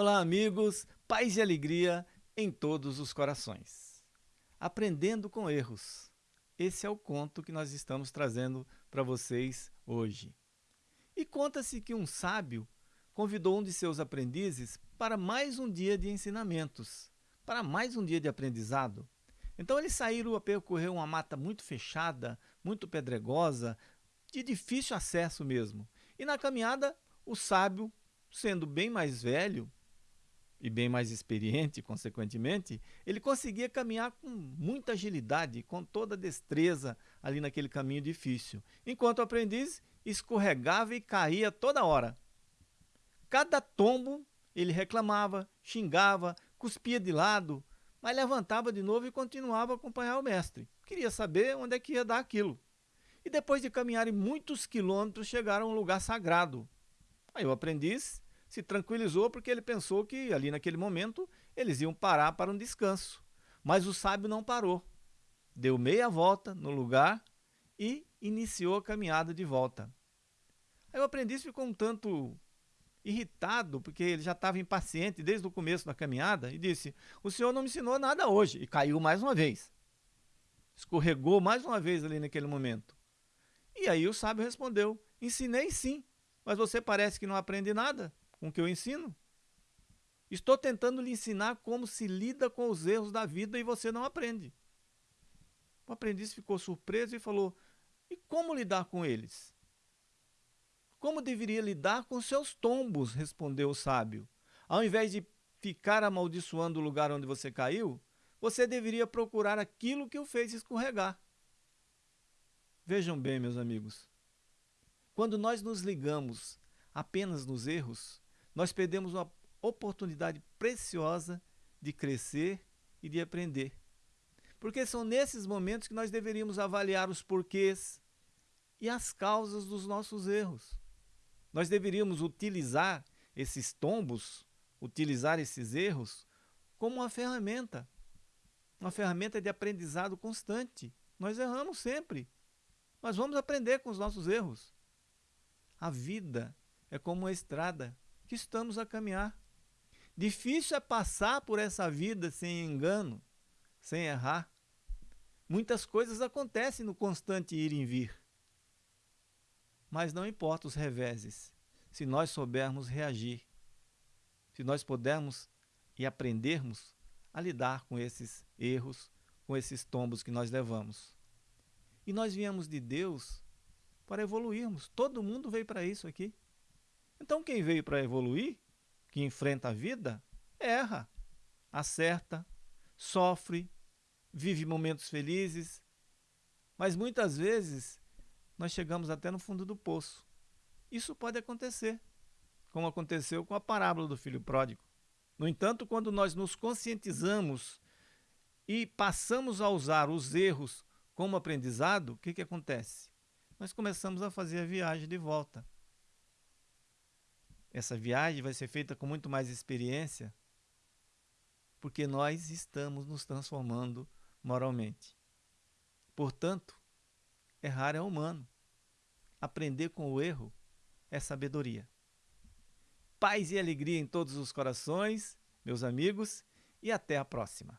Olá, amigos, paz e alegria em todos os corações. Aprendendo com erros. Esse é o conto que nós estamos trazendo para vocês hoje. E conta-se que um sábio convidou um de seus aprendizes para mais um dia de ensinamentos, para mais um dia de aprendizado. Então eles saíram a percorrer uma mata muito fechada, muito pedregosa, de difícil acesso mesmo. E na caminhada, o sábio, sendo bem mais velho e bem mais experiente, consequentemente, ele conseguia caminhar com muita agilidade, com toda destreza ali naquele caminho difícil, enquanto o aprendiz escorregava e caía toda hora. Cada tombo ele reclamava, xingava, cuspia de lado, mas levantava de novo e continuava a acompanhar o mestre. Queria saber onde é que ia dar aquilo. E depois de caminharem muitos quilômetros, chegaram a um lugar sagrado. Aí o aprendiz se tranquilizou porque ele pensou que ali naquele momento eles iam parar para um descanso. Mas o sábio não parou. Deu meia volta no lugar e iniciou a caminhada de volta. Aí o aprendiz ficou um tanto irritado, porque ele já estava impaciente desde o começo da caminhada, e disse: O senhor não me ensinou nada hoje. E caiu mais uma vez. Escorregou mais uma vez ali naquele momento. E aí o sábio respondeu: Ensinei sim, mas você parece que não aprende nada com o que eu ensino. Estou tentando lhe ensinar como se lida com os erros da vida e você não aprende. O aprendiz ficou surpreso e falou: E como lidar com eles? Como deveria lidar com seus tombos? respondeu o sábio. Ao invés de ficar amaldiçoando o lugar onde você caiu, você deveria procurar aquilo que o fez escorregar. Vejam bem, meus amigos. Quando nós nos ligamos apenas nos erros, nós perdemos uma oportunidade preciosa de crescer e de aprender. Porque são nesses momentos que nós deveríamos avaliar os porquês e as causas dos nossos erros. Nós deveríamos utilizar esses tombos, utilizar esses erros, como uma ferramenta. Uma ferramenta de aprendizado constante. Nós erramos sempre. Mas vamos aprender com os nossos erros. A vida é como uma estrada que estamos a caminhar. Difícil é passar por essa vida sem engano, sem errar. Muitas coisas acontecem no constante ir e vir. Mas não importa os reveses, se nós soubermos reagir, se nós pudermos e aprendermos a lidar com esses erros, com esses tombos que nós levamos. E nós viemos de Deus para evoluirmos. Todo mundo veio para isso aqui. Então quem veio para evoluir, que enfrenta a vida, erra, acerta, sofre, vive momentos felizes, mas muitas vezes nós chegamos até no fundo do poço. Isso pode acontecer, como aconteceu com a parábola do filho pródigo. No entanto, quando nós nos conscientizamos e passamos a usar os erros como aprendizado, o que, que acontece? Nós começamos a fazer a viagem de volta. Essa viagem vai ser feita com muito mais experiência, porque nós estamos nos transformando moralmente. Portanto, Errar é humano. Aprender com o erro é sabedoria. Paz e alegria em todos os corações, meus amigos, e até a próxima.